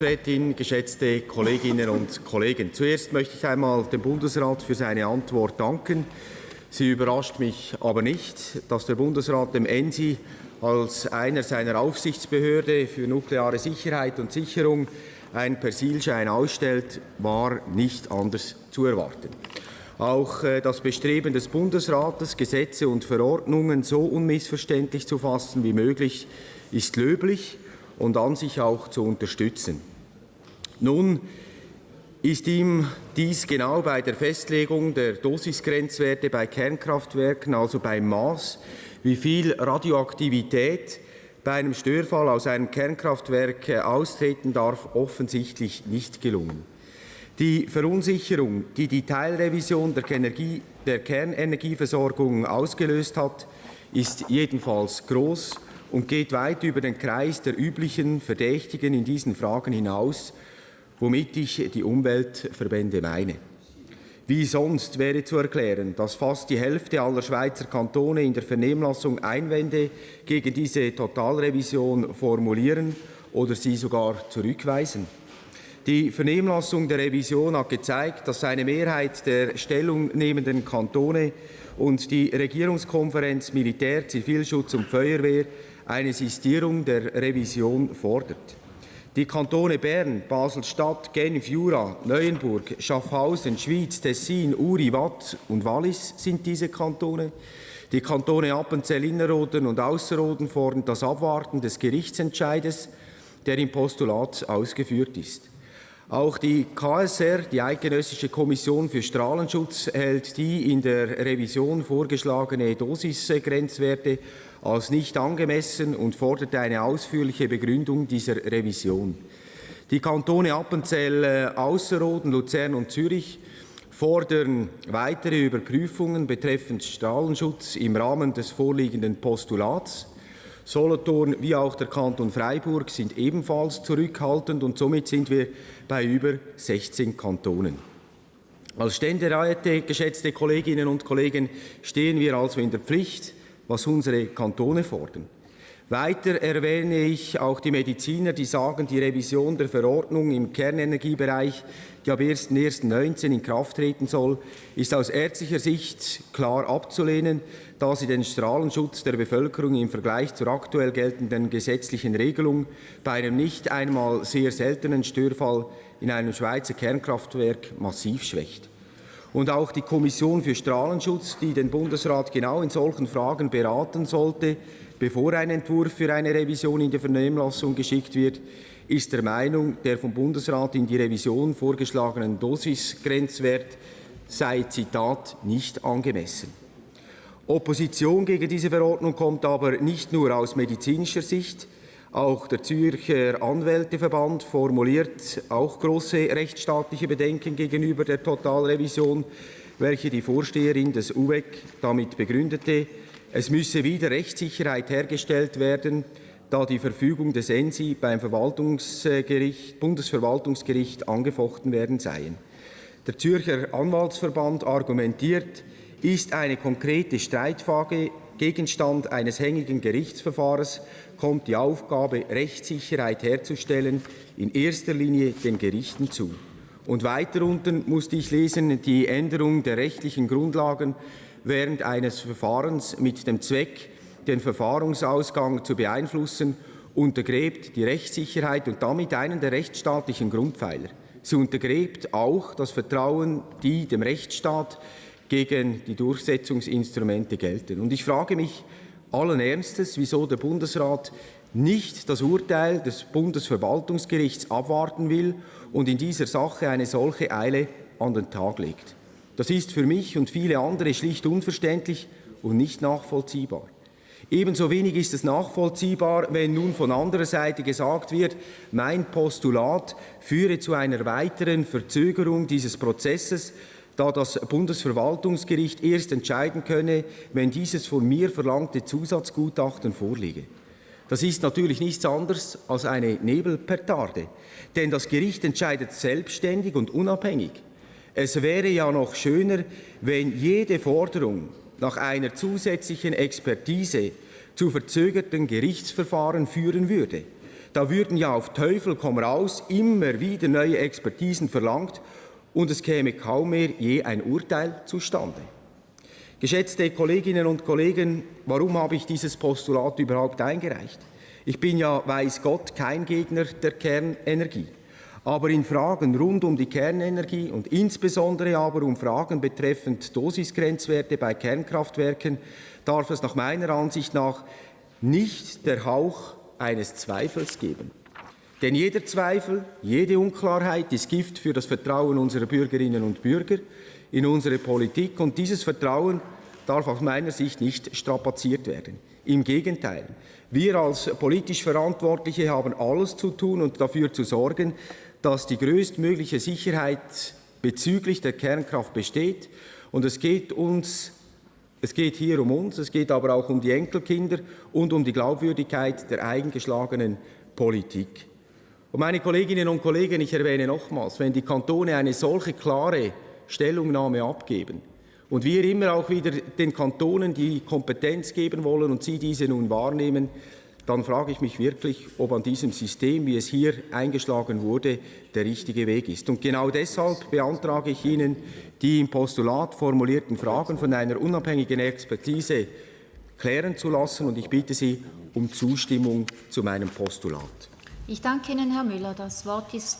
Rätin, geschätzte Kolleginnen und Kollegen, zuerst möchte ich einmal dem Bundesrat für seine Antwort danken. Sie überrascht mich aber nicht, dass der Bundesrat dem ENSI als einer seiner Aufsichtsbehörde für nukleare Sicherheit und Sicherung einen Persilschein ausstellt, war nicht anders zu erwarten. Auch äh, das Bestreben des Bundesrates, Gesetze und Verordnungen so unmissverständlich zu fassen wie möglich, ist löblich und an sich auch zu unterstützen. Nun ist ihm dies genau bei der Festlegung der Dosisgrenzwerte bei Kernkraftwerken, also beim Maß, wie viel Radioaktivität bei einem Störfall aus einem Kernkraftwerk austreten darf, offensichtlich nicht gelungen. Die Verunsicherung, die die Teilrevision der, Energie, der Kernenergieversorgung ausgelöst hat, ist jedenfalls groß und geht weit über den Kreis der üblichen Verdächtigen in diesen Fragen hinaus, womit ich die Umweltverbände meine. Wie sonst wäre zu erklären, dass fast die Hälfte aller Schweizer Kantone in der Vernehmlassung Einwände gegen diese Totalrevision formulieren oder sie sogar zurückweisen. Die Vernehmlassung der Revision hat gezeigt, dass eine Mehrheit der stellungnehmenden Kantone und die Regierungskonferenz Militär, Zivilschutz und Feuerwehr eine Sistierung der Revision fordert. Die Kantone Bern, Basel-Stadt, Genf, Jura, Neuenburg, Schaffhausen, Schwyz, Tessin, Uri, Watt und Wallis sind diese Kantone. Die Kantone Appenzell Innerrhoden und Ausserrhoden fordern das Abwarten des Gerichtsentscheides, der im Postulat ausgeführt ist. Auch die KSR, die Eidgenössische Kommission für Strahlenschutz, hält die in der Revision vorgeschlagene Dosisgrenzwerte als nicht angemessen und forderte eine ausführliche Begründung dieser Revision. Die Kantone Appenzell, äh, Ausserrhoden, Luzern und Zürich fordern weitere Überprüfungen betreffend Strahlenschutz im Rahmen des vorliegenden Postulats. Solothurn wie auch der Kanton Freiburg sind ebenfalls zurückhaltend und somit sind wir bei über 16 Kantonen. Als Ständeräte, geschätzte Kolleginnen und Kollegen, stehen wir also in der Pflicht, was unsere Kantone fordern. Weiter erwähne ich auch die Mediziner, die sagen, die Revision der Verordnung im Kernenergiebereich, die ab 1.1.19 in Kraft treten soll, ist aus ärztlicher Sicht klar abzulehnen, da sie den Strahlenschutz der Bevölkerung im Vergleich zur aktuell geltenden gesetzlichen Regelung bei einem nicht einmal sehr seltenen Störfall in einem Schweizer Kernkraftwerk massiv schwächt. Und auch die Kommission für Strahlenschutz, die den Bundesrat genau in solchen Fragen beraten sollte, bevor ein Entwurf für eine Revision in die Vernehmlassung geschickt wird, ist der Meinung, der vom Bundesrat in die Revision vorgeschlagenen Dosisgrenzwert sei, Zitat, nicht angemessen. Opposition gegen diese Verordnung kommt aber nicht nur aus medizinischer Sicht, auch der Zürcher Anwälteverband formuliert auch große rechtsstaatliche Bedenken gegenüber der Totalrevision, welche die Vorsteherin des UWEC damit begründete, es müsse wieder Rechtssicherheit hergestellt werden, da die Verfügung des ENSI beim Verwaltungsgericht, Bundesverwaltungsgericht angefochten werden seien. Der Zürcher Anwaltsverband argumentiert, ist eine konkrete Streitfrage Gegenstand eines hängigen Gerichtsverfahrens kommt die Aufgabe, Rechtssicherheit herzustellen, in erster Linie den Gerichten zu. Und weiter unten musste ich lesen, die Änderung der rechtlichen Grundlagen während eines Verfahrens mit dem Zweck, den Verfahrensausgang zu beeinflussen, untergräbt die Rechtssicherheit und damit einen der rechtsstaatlichen Grundpfeiler. Sie untergräbt auch das Vertrauen, die dem Rechtsstaat gegen die Durchsetzungsinstrumente gelten. Und ich frage mich allen Ernstes, wieso der Bundesrat nicht das Urteil des Bundesverwaltungsgerichts abwarten will und in dieser Sache eine solche Eile an den Tag legt. Das ist für mich und viele andere schlicht unverständlich und nicht nachvollziehbar. Ebenso wenig ist es nachvollziehbar, wenn nun von anderer Seite gesagt wird, mein Postulat führe zu einer weiteren Verzögerung dieses Prozesses, da das Bundesverwaltungsgericht erst entscheiden könne, wenn dieses von mir verlangte Zusatzgutachten vorliege. Das ist natürlich nichts anderes als eine Nebelpetarde, denn das Gericht entscheidet selbstständig und unabhängig. Es wäre ja noch schöner, wenn jede Forderung nach einer zusätzlichen Expertise zu verzögerten Gerichtsverfahren führen würde. da würden ja auf Teufel komm raus immer wieder neue Expertisen verlangt und es käme kaum mehr je ein Urteil zustande. Geschätzte Kolleginnen und Kollegen, warum habe ich dieses Postulat überhaupt eingereicht? Ich bin ja, weiß Gott, kein Gegner der Kernenergie. Aber in Fragen rund um die Kernenergie und insbesondere aber um Fragen betreffend Dosisgrenzwerte bei Kernkraftwerken darf es nach meiner Ansicht nach nicht der Hauch eines Zweifels geben. Denn jeder Zweifel, jede Unklarheit ist Gift für das Vertrauen unserer Bürgerinnen und Bürger in unsere Politik. Und dieses Vertrauen darf aus meiner Sicht nicht strapaziert werden. Im Gegenteil, wir als politisch Verantwortliche haben alles zu tun und dafür zu sorgen, dass die größtmögliche Sicherheit bezüglich der Kernkraft besteht. Und es geht uns es geht hier um uns, es geht aber auch um die Enkelkinder und um die Glaubwürdigkeit der eingeschlagenen Politik. Und meine Kolleginnen und Kollegen, ich erwähne nochmals, wenn die Kantone eine solche klare Stellungnahme abgeben und wir immer auch wieder den Kantonen die Kompetenz geben wollen und sie diese nun wahrnehmen, dann frage ich mich wirklich, ob an diesem System, wie es hier eingeschlagen wurde, der richtige Weg ist. Und genau deshalb beantrage ich Ihnen, die im Postulat formulierten Fragen von einer unabhängigen Expertise klären zu lassen. Und ich bitte Sie um Zustimmung zu meinem Postulat. Ich danke Ihnen, Herr Müller. Das Wort ist